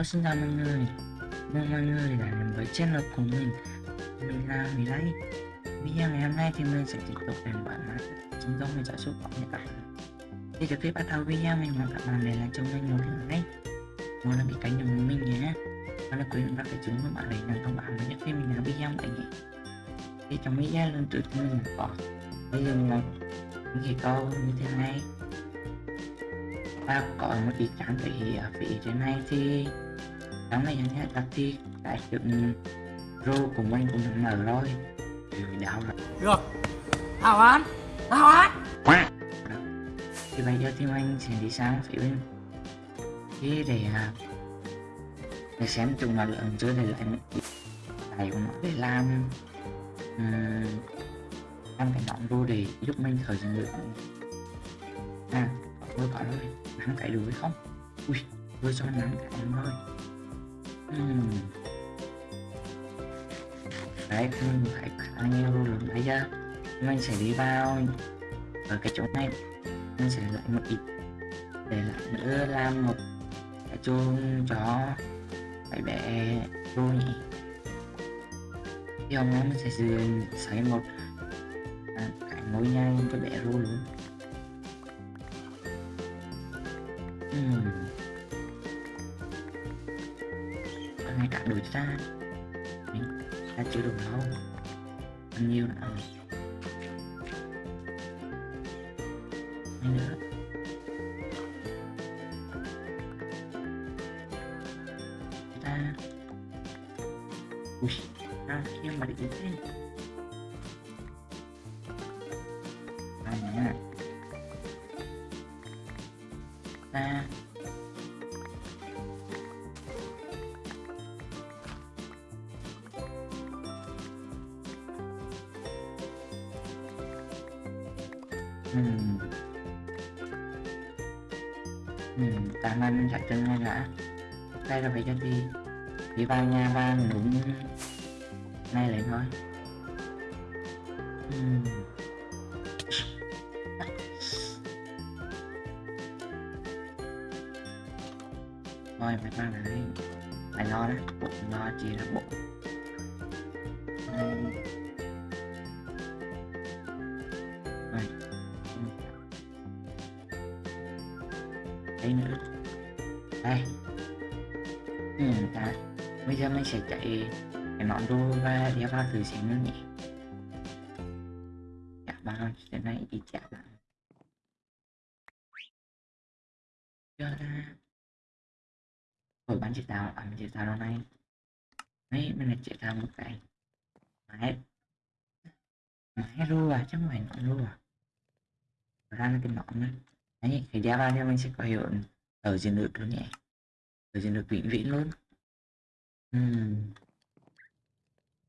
Hello xin chào mọi người Mong mọi người đã đến với channel của mình Mình là Mỹ Lấy Video ngày hôm nay thì mình sẽ tiếp tục đến bản mã chúng tôi mình sẽ giúp bọn các bản Thì trước khi bắt đầu video mình mong các bạn để lại cho mình một like Một là bị cánh đồng của mình nhé Và là quyền các cái chúng của bạn để nhận thông báo với những khi mình làm video vậy nhé Thì trong video lần trước thì mình có Bây giờ một những câu như thế này và có một cái trang phí ở phía trên này thì trong này nhé là thì cái chuyện rô của mình cũng đã mở rồi rồi đau rồi Được. Hào án Hào án thì bây giờ thì mình sẽ đi sang phía bên kia để à, để xem chúng nó lượng chưa để lại tài của nó để làm. Um, làm cái nón rô để giúp mình khởi dựng được. À tôi có rồi nắng cái được không? Ui tôi cho nắng cái rồi đấy mình phải bao nhiêu luôn đấy giờ mình sẽ đi vào. Ở cái chỗ này. Mình sẽ lại một ít. Để lại nữa làm một cái chuông cho cái bé vô nhỉ thì hôm nay mình sẽ xây một à, cái ngôi nhà cho bé rô luôn. Hmm. Hai cả đổi ra Mình ta. Chưa đủ đâu Bao nhiêu nữa à. Này lại nói. Hmm. thôi mày qua này mày lo đó. Bụng lo chỉ là bụng đây rồi. Đây nữa. Đây. Ừ, ta. Bây giờ mình sẽ chạy nón đô ra đeo vào thử xem nữa nhỉ? Chả ba cái này đi chả ba, cho ra rồi bán chị tạo à, chế tạo lâu nay, đấy mình là chế tạo một cái mãi. Mãi ru à chứ không nón ru à. Ra là cái nón nữa. Đấy thì đeo vào thì mình sẽ có hiệu ở trên được luôn nhé ở trên được vĩnh viễn luôn. Uhm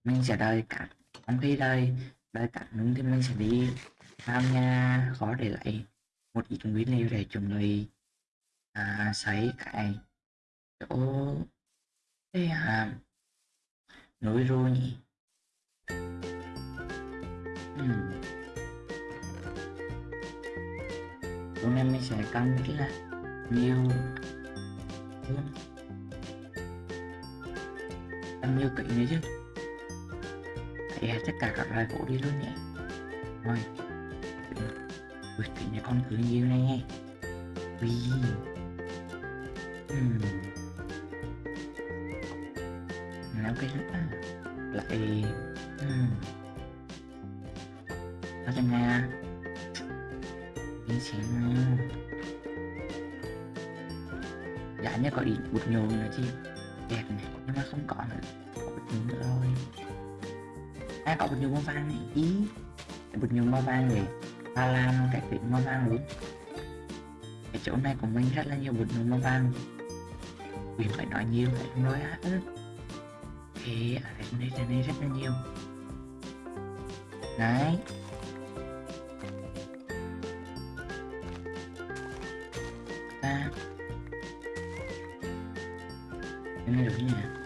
mình sẽ đợi cả trong khi đợi đợi cả nướng thì mình sẽ đi tham nhà khó để lại một ít nguyên liệu để chuẩn bị à, sấy cái chỗ cái à núi rô nhỉ. Uhm. hôm nay mình sẽ cần rất là nhiều hơn cần nhiều kỹ nữa chứ phải tất à, cả các loại gỗ đi luôn nhé rồi Ui, kỹ này con cứ nhiều này. Nghe Ui. Hmm làm cái nữa lại uhm. ở trong nhà mình sẽ dạ nhớ có ít bụt nhồi nữa chi, đẹp này nhưng mà không có nữa. Bụt nhồi nữa rồi à có bột nhồi màu vàng này, ý bột nhồi màu vàng này ta làm cái việc màu vàng luôn. Cái chỗ này của mình rất là nhiều bột nhồi màu vàng vì phải nói nhiều, phải không nói hết ừ. thì ở đây trên đây rất là nhiều. Đấy. Ta. Cái này đúng nhỉ?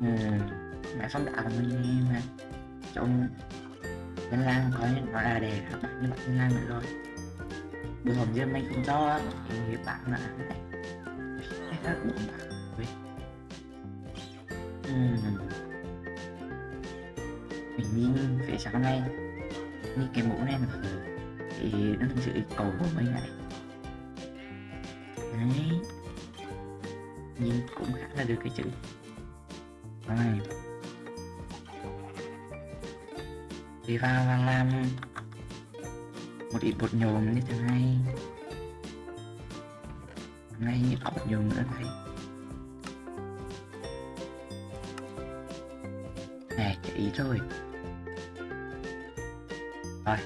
Ừ. mẹ phong đạo mình nghe mà trong danh Lan có nó là đề các bạn như bạn Thanh Lan nữa rồi Bữa hồng giờ mình không cho thì bạn là này Cái bạn Ui. Mình nhìn phía sáng này Như cái mũ này mà Thì nó thực sự cầu chữ. Rồi đi vào và làm một ít bột nhôm như thế này ngay như có bột nhôm nữa đây nè chỉ ý rồi. Rồi.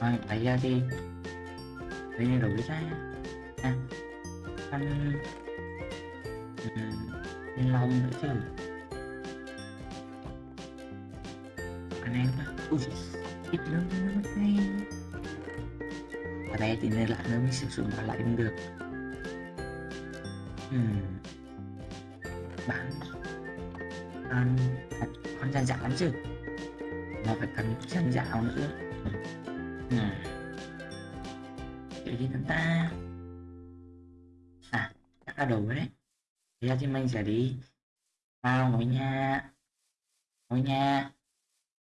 Rồi bây giờ thì bây giờ đổi ra. À, à, à ăn Ừm, lòng nữa chứ. Anh em ui ít lắm nó hay ở đây thì nên là nó mới sử dụng lại không được. Hmm. bán ăn con con gian dạo lắm chứ. Mà phải cần gian dạo nữa. Hmm kiểu gì chúng ta. À chắc là đủ đấy. Bây giờ thì mình sẽ đi vào ngôi nhà. Ngôi nhà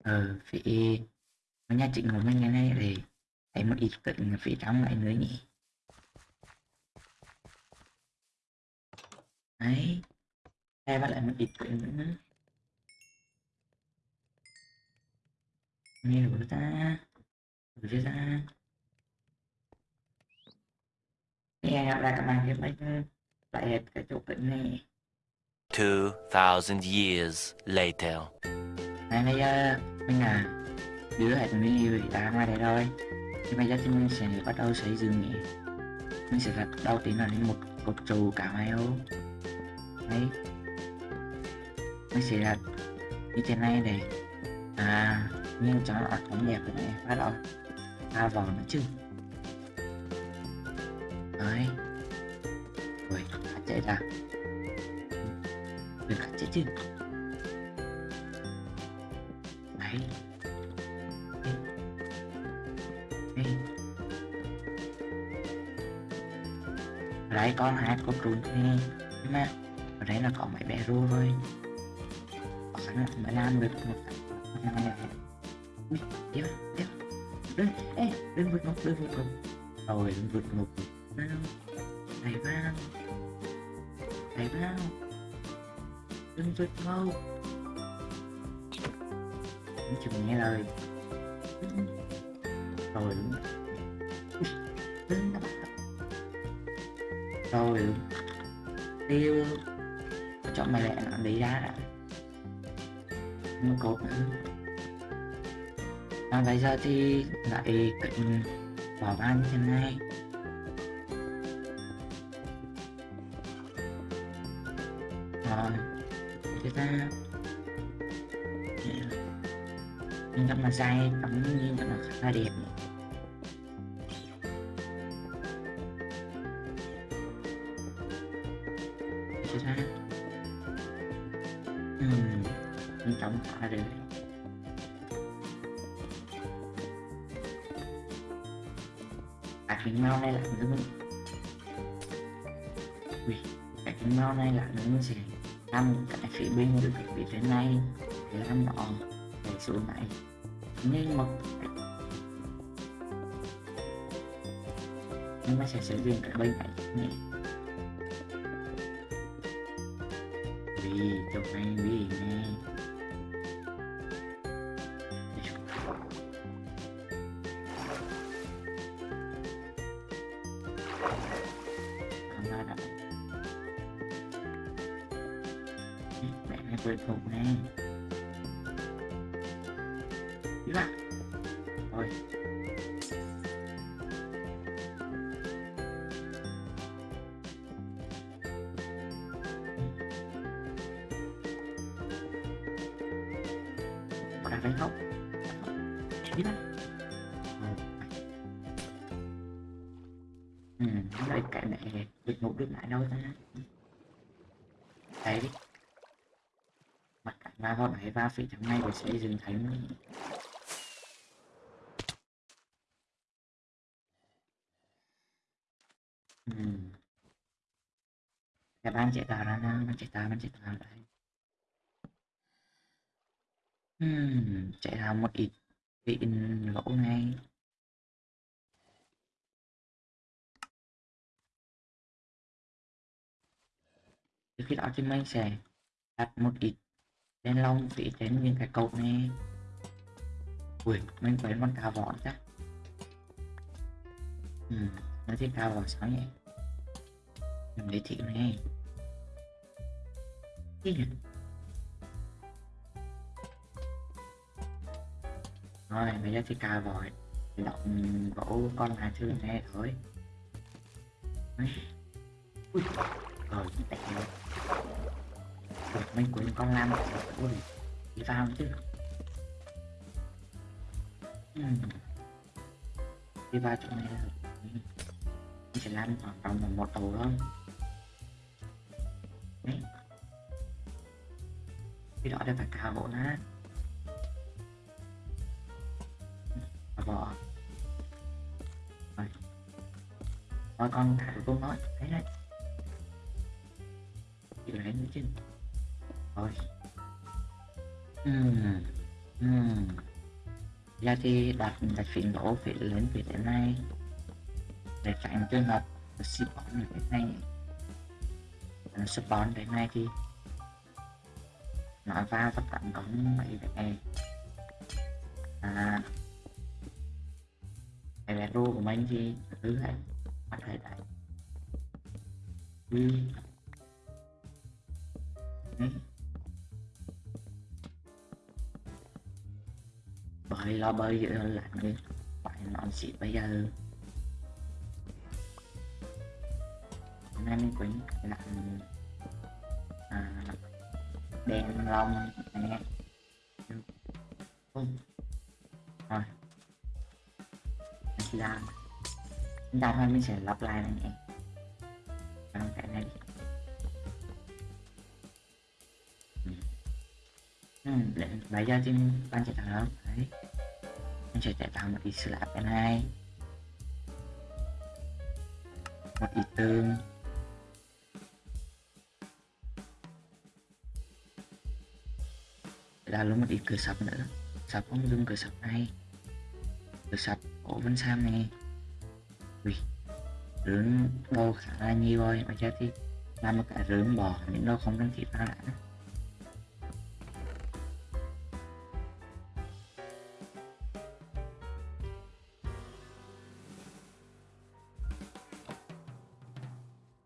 ở phía, ngôi nhà chính của mình ngày nay để thấy một ít tỉnh phía trong lại nữa nhỉ. Đấy, đây bắt lại một ít tỉnh nữa nghe nhiều ta đủ chưa ta nghe gặp lại các bạn thì mình lại cái chỗ tỉnh này. 2,000 years later. Này bây giờ mình là đứa hệ thống yêu đã ngoài đây rồi. Thì bây giờ thì mình sẽ bắt đầu xây dựng nhỉ mình sẽ đặt đầu tiên là lên một cột trụ cả hai ô. Đấy. Mình sẽ đặt như thế này để à nhưng cho nó ống đẹp này bắt đầu. Pha vào nữa chứ đấy. Rồi chạy ra mình đừng chạy chứ. Đấy. Đây đây ở đây có hai con trùn thế nhưng mà ở đây là có mấy bé ru thôi. Sẵn năng mới làm được một cái này ui, tiếp tiếp. Đừng ê đừng vượt ngục đừng vượt ngục rồi đừng vượt ngục đừng vượt ngục Nói chừng nghe lời. Rồi. Đúng rồi. Đúng tiêu chọn mày lẹ nó đi ra đã. Nó cột nữa. À, bây giờ thì lại cạnh bỏ ban như thế này. Rồi thế ta nhưng rất là dài cắm nhưng rất là khá là đẹp. Thế ta ừm nhưng được à cái mau này là nữa ui cái mau này là nữa sẽ năm cái phía bên được cái phía trên này để làm đó để xuống này. Nhưng mà nhưng mà sẽ sử dụng cái bên này nhé vì trong này, vì nè đang đánh không đi ra ừ đây cái này được ngủ được lại đâu ta? Đấy. Và vào đấy và phía trong này để xây dựng thành ừ. các bạn chạy tà ra nào, bạn chạy tà, bạn chế tạo đấy. Ừm, chế một ít bị lỗ ngay. Trước khi đó thì mình sẽ đặt một ít đen long để tránh những cái cột này. Ui mình quên con cá vỏ chắc. Ừ nó thì cá vỏ sao nhỉ mình để thiệu này. Gì? Rồi, bây giờ thì cào vỏ động gỗ con là thứ này thôi Đấy. ui, rồi tệ rồi rồi mình quên con lam ui ừ. đi vào chứ. Ừm. đi vào chỗ này rồi. Mình sẽ làm khoảng tầm một đầu thôi. Đấy. Cái đó đây phải cao bộ nát bỏ rồi thôi con thả cô nói. Thấy đấy. Chịu đấy nữa chứ rồi. Ừm ừm. Giờ thì đặt đặt phiền đổ phía lớn phía trên này để tránh trường hợp spawn ở cái này Ờ, spawn cái này thì nó vào tất cả có mấy này à cái vé đô của mình thì thứ này có thể đấy ừ. Đấy. bởi lo bơi giữa lạnh đi phải nó xịt bây giờ hôm nay mình quýnh lạnh à, đèn long nè Ừ. mình làm thôi mình sẽ lặp lại này nhé làm cái này đi Ừ. Ừ, để bây giờ thì bạn sẽ tạo đấy. Mình sẽ tạo một ít slab cái này một ít tương là luôn một ít cửa sập nữa. Sập không dùng cửa sập này cửa sập của Vân Sam này. Ui rướng đâu khả là nhiều rồi mà chết thì làm một cái rướng bò những đâu không cần thiết ta đã.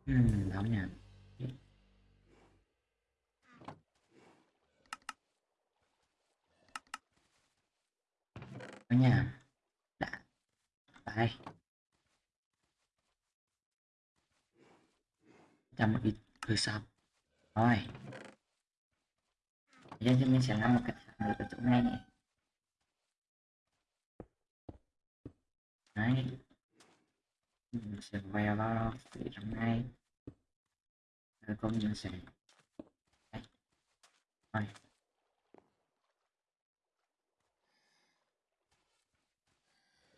Ừ, hmm, đúng nha. Đúng nha. Đã. Đây. Cho một xong. Rồi. Bây giờ thì mình sẽ làm một cái thang ở chỗ này nè. Đấy. Mình sẽ quay vào phía trong này. Rồi công nhân sẽ Đấy. Rồi.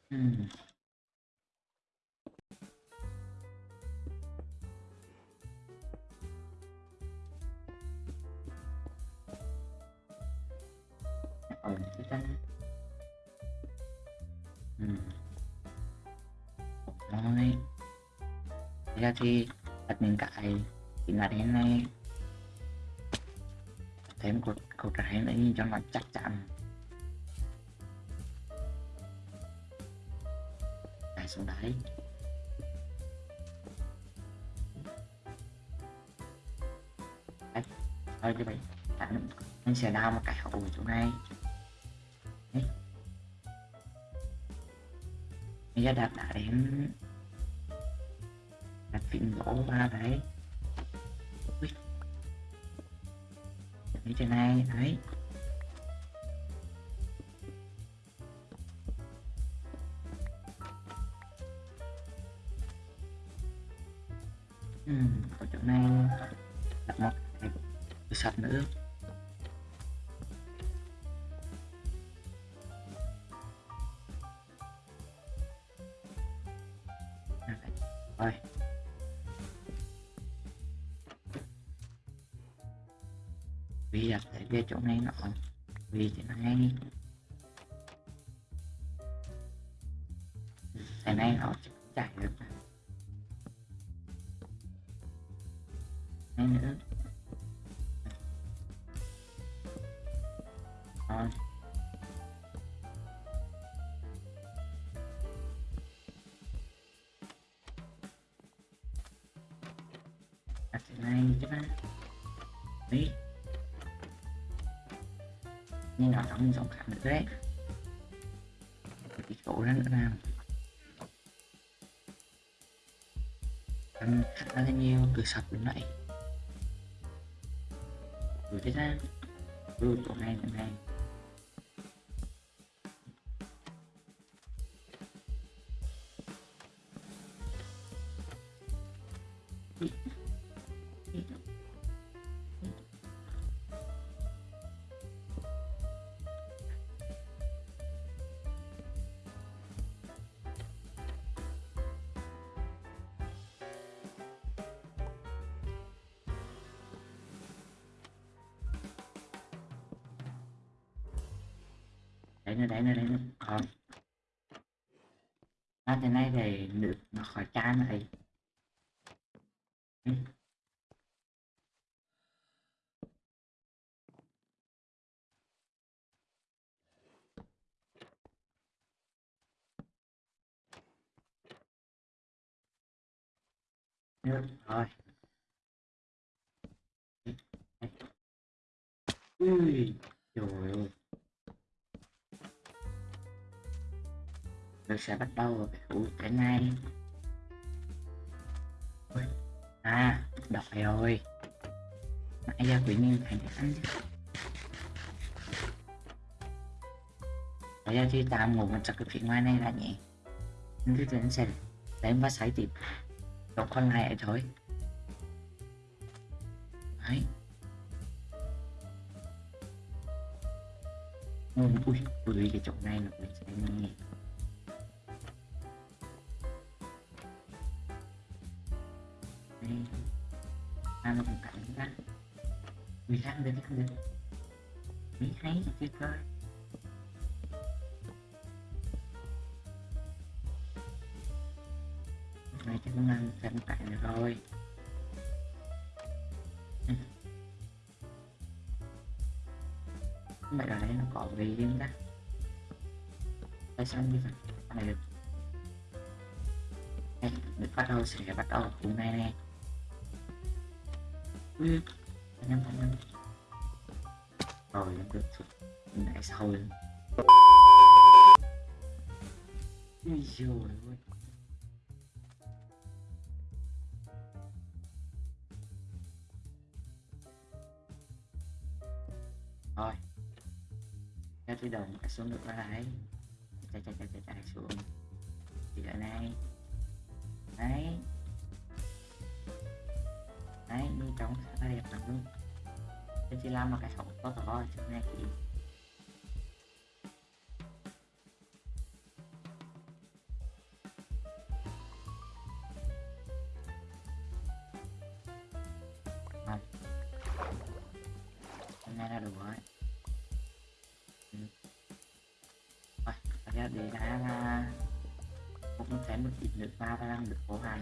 Hmm. Ra thì đặt những cái chính là đến này thêm cột cột trái nữa nhìn cho nó chắc chắn. Đấy, xuống đấy. Thôi như vậy anh anh sẽ đào một cái hậu ở chỗ này. Bây giờ đặt đã đến phim phím gỗ ra đấy Ui. Như này đấy. Ừ, ở chỗ này. Đặt một sạch nữa. Chỗ này nọ. Vì thế này. Cái này nó chảy chạy được. Này nữa. Rồi. Đặt cái này cho ta đi nhưng nó trong giọng khác nữa đấy cái chỗ đó nữa nào ăn khá là nhiều từ sập đến vậy. Rồi thế ra. Rồi chỗ này chỗ này. Đấy nữa đấy nữa đấy. Nữa còn. À, thế này thì nước nó khỏi chán này mình sẽ bắt đầu. Vào cái này. À đọc rồi. Nãy giờ quý nhiên thành ăn bây giờ thì tạm ngủ một cái phía ngoài này là nhỉ? Nhưng cái chuyện sẽ đánh và sấy tiếp. Đọc con này thôi. Đấy. Ui ui ui, cái chỗ này là mình sẽ nghe thường mỹ thấy thì chưa coi này chắc cũng ăn canh cạnh được rồi Ừ. vậy là đây nó có gì riêng ta tại sao như vậy này được đây được bắt đầu sẽ bắt đầu cùng này nè ừ anh em anh em rồi em được lại sau rồi ui giời ôi. Rồi theo tôi đồng đã xuống được ra đấy. Chạy chạy chạy chạy chạy xuống. Thì ở này. Đấy. Đấy đi trống khá đẹp lắm luôn tôi chỉ làm một cái sóng to to chỗ này thì vâng. là đủ rồi. Ừ. Vâng, bây giờ để đã là cũng sẽ một ít nước ba và làm được cố hàng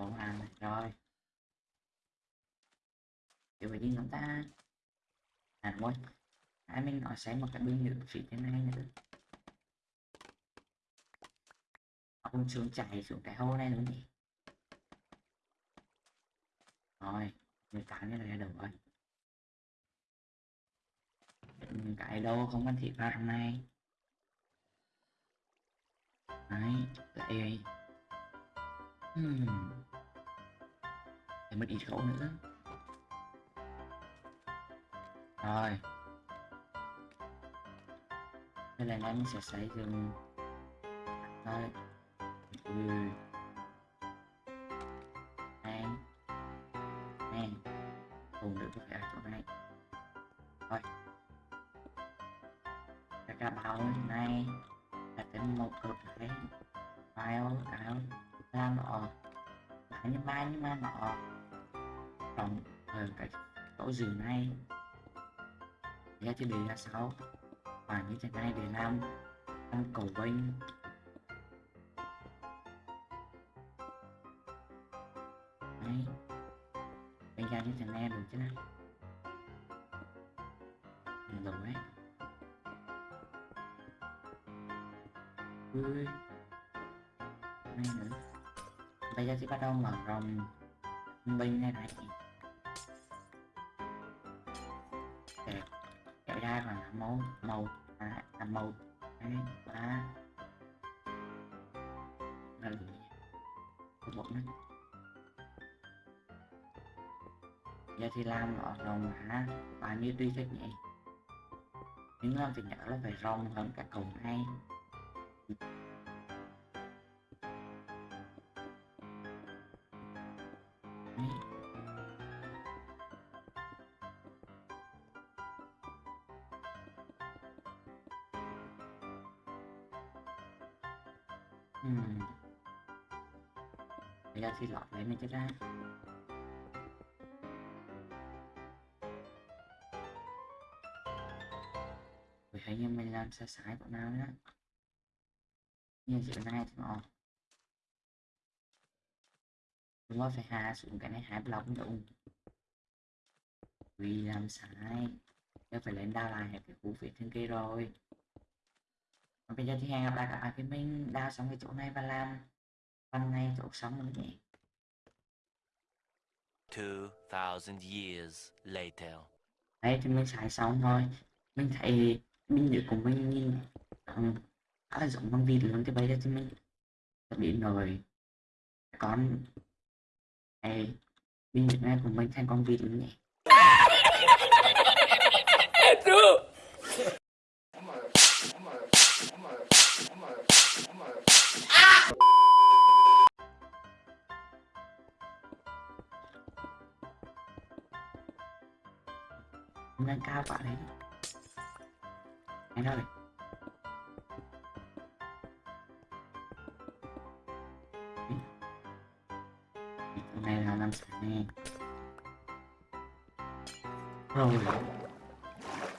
công an này, rồi. Kiểu phải đi chúng ta. À thôi. Hai mình nói sẽ một cái bên nữa phía thế này nữa. ông xuống chạy xuống cái hố này nữa nhỉ. Rồi, người cả như là được rồi. cái đâu không cần thịt vào trong này đấy lại hmm để mất ít khẩu nữa. Rồi. Đây là anh sẽ xây dựng. Đây ui ừ. này. Này. Cùng được có phải ở chỗ này. Rồi. Cái cả bao này. Là tính một cực này. File áo ra nọ bán nhưng ba nhưng mà nọ trong ở ờ, cái chỗ giường này. Giá chỉ đề là 6 và như thế này để làm. Làm cầu vinh. Đấy. Bây giờ như thế này được chứ nào? Đủ đấy ui. Này nữa. Bây giờ sẽ bắt đầu mở rộng. Bên này này kéo là màu màu à, à màu hai ba là một nữa. Giờ thì làm ở rồng hả? Bao nhiêu tuy thích nhỉ nhưng làm thì nhớ là phải rồng hơn cả cầu hai Thấy như mình làm sai sai của nào nữa Như chỗ này thì ngon. Đúng rồi phải hạ xuống cái này hai block đúng. Vì làm sai. Giờ phải lên đào lại cái cú phía trên kia rồi. Và bây giờ thì hẹn gặp lại các bạn khi mình đào xong cái chỗ này và làm Phần này chỗ xong nữa nhỉ. 2,000 years later. Đấy thì mình xài xong rồi Mình thấy mình nhớ của mình nhìn um, khá giống con vịt luôn thì bây giờ thì mình biến rồi con cái mình nhớ này của mình thành con vịt luôn nhỉ. Nâng cao quả anh ơi. Là làm sao nè. Rồi.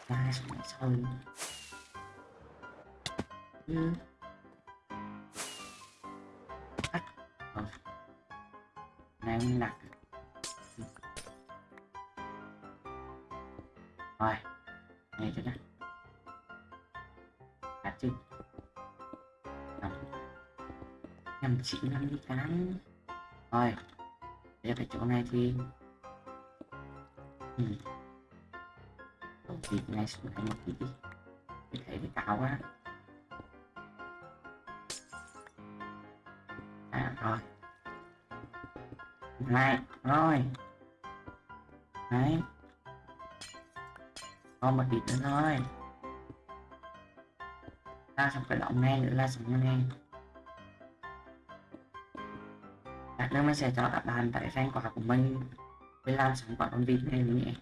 Ra xuống sau ừ. Nhầm chị năm đi cắn rồi để cái chỗ này thì ừ. thịt này xuống đây một tí. Đi Mình thấy cái cao quá. À rồi. Này, rồi. Đấy. Còn một thịt nữa thôi. Ra xong cái động này nữa là xong cái nữa mình sẽ cho các bạn tại fan quả của mình. Để làm sản quả con vịt này nhé.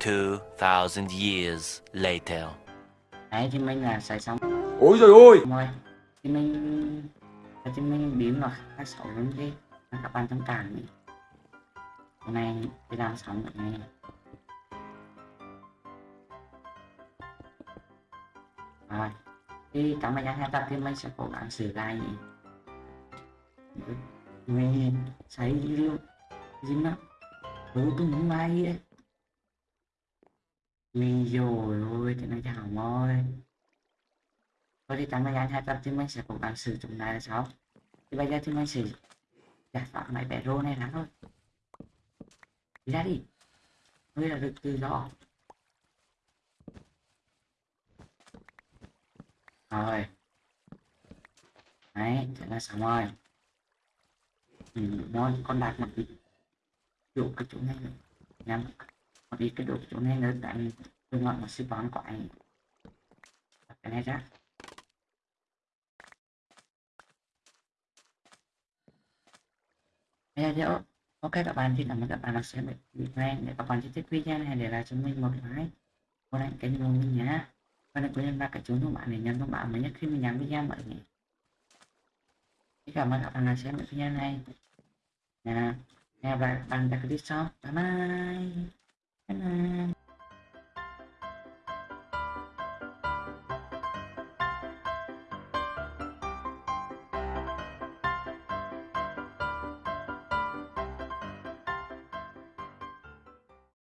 Two thousand years later. đấy thì mình là xài xong. Ôi trời ơi! Rồi thì mình thì mình biến vào các sổ lên đi. Các bạn thông cảm nhỉ cái này đi làm xong rồi này rồi thì cảm ơn anh hai tập thì mình sẽ cố gắng sửa lại nhỉ mình thấy video gì nó ừ tôi muốn mai ấy mình rồi ôi thì nó chào ơi Thôi thì cảm ơn anh hai tập thì mình sẽ cố gắng sử dụng lại là sao Thì bây giờ thì mình sẽ giải soạn mày bé rô này lắm thôi. Đi ra đi. Ngươi là được tự do. Rồi. Đấy, thế là xong rồi. Ừ, rồi, con đặt một ít dụ cái chỗ này. Nhắm một ít cái độ chỗ này nữa đánh tôi ngọn một sư bón của anh. Đặt cái này ra. Bây giờ ok các bạn thì cảm ơn các bạn đã xem video để các bạn thích video này để lại cho mình một like một like kênh của mình nhé và đừng quên là cả chúng thông bạn để nhắn thông bạn mới nhất khi mình nhắn video mọi người. Xin cảm ơn các bạn đã xem những video này. Nha. Hẹn gặp lại các bạn tại clip sau. Bye bye. Bye bye.